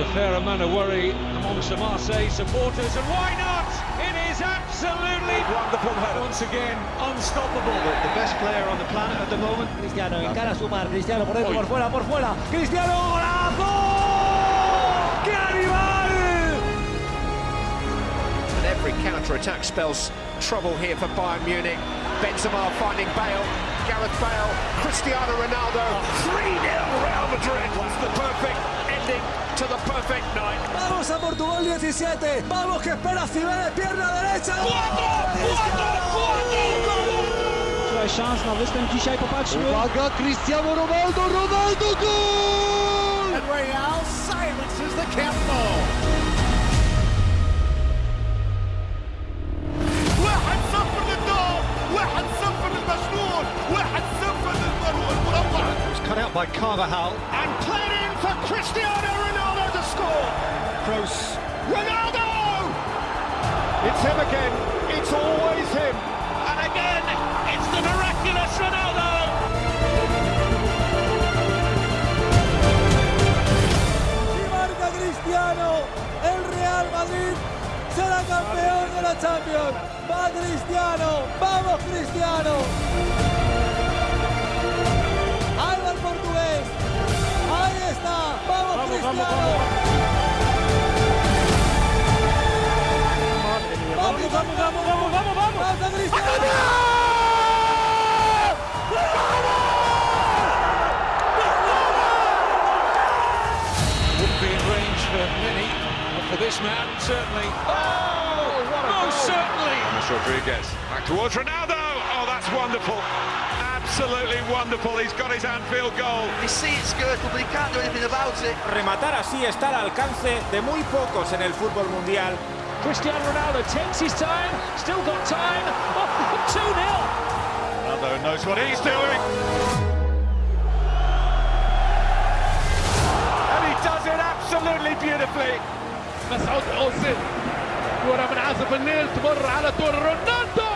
There's a fair amount of worry amongst the Marseille supporters, and why not? It is absolutely Wonderful header. once again unstoppable. The best player on the planet at the moment. Cristiano encara a sumar, Cristiano por dentro, por fuera, por fuera, Cristiano golazo, ¡qué animal! And every counter-attack spells trouble here for Bayern Munich. Benzema finding Bale, Gareth Bale, Cristiano Ronaldo. 3-0 Real Madrid. What's the perfect ending to the perfect night? Vamos a Portugal 17, vamos que espera Cibeles, pierna derecha. Tutaj szans na występ dzisiaj, popatrzmy. Uwaga, Cristiano Ronaldo, Ronaldo gol! And Real silences the countdown. Out by Carvajal. and played in for Cristiano Ronaldo to score Kroos. Ronaldo it's him again it's always him vamos, Cristiano. Vamos, vamos, vamos, vamos, vamos, vamos. ¡Vamos, Cristiano! Wouldn't be in range for many, but for this man, certainly. Oh, oh what a Most certainly. James Rodriguez. Back towards Ronaldo. Oh, that's wonderful. Absolutely wonderful. He's got his Anfield goal. He sees it's good, but he can't do anything about it. Rematar así está al alcance de muy pocos en el fútbol mundial. Cristiano Ronaldo takes his time, still got time. Oh, 2-0. Ronaldo knows what he's doing. And he does it absolutely beautifully. مسعود اوزيل كرة من عزف النيل تمر على طول رونالدو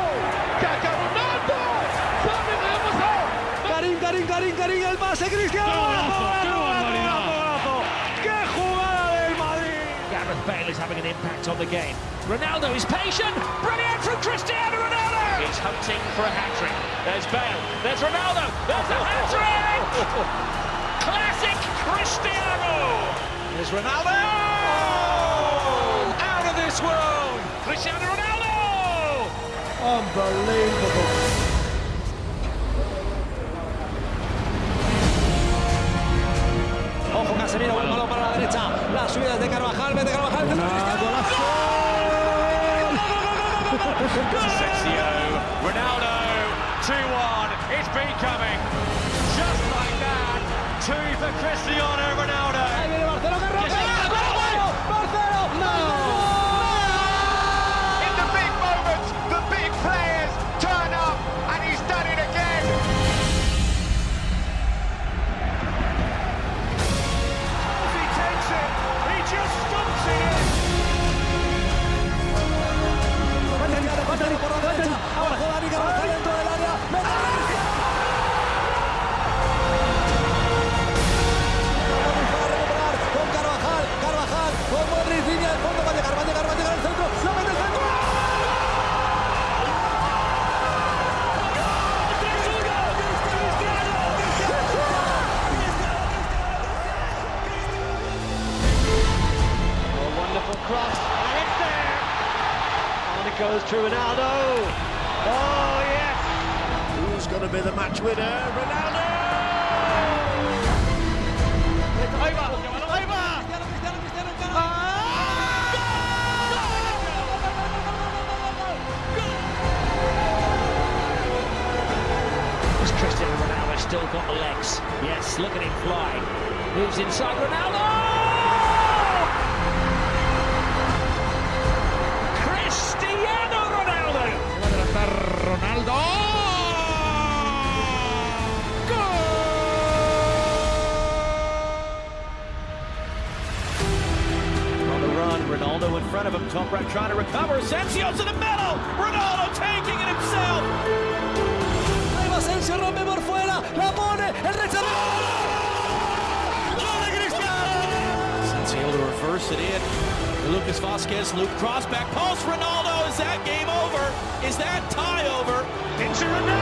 Karim, Karim, el pase, Cristiano. ¡Golazo, golazo, golazo, golazo! ¡Qué jugada del Madrid! Gareth Bale is having an impact on the game. Ronaldo is patient. Brilliant from Cristiano Ronaldo. He's hunting for a hat-trick. There's Bale. There's Ronaldo. There's a hat-trick. Classic Cristiano. There's Ronaldo out of this world Cristiano Ronaldo. Unbelievable. It goes to Ronaldo. Oh, yes. Who's going to be the match winner? Ronaldo! Ahí va, ahí va. Cristiano, Cristiano, Cristiano, encara. Has Cristiano Ronaldo still got the legs? Yes, look at him fly. Moves inside Ronaldo. Front of him. Top right trying to recover. Asensio to the middle. Ronaldo taking it himself. Ahí va Asensio, rompe por fuera. La pone. El rechazo. ¡Gol de Cristiano! Reverse it in. Lucas Vasquez, Luke cross back post. Ronaldo, is that game over? Is that tie over? Into Ronaldo!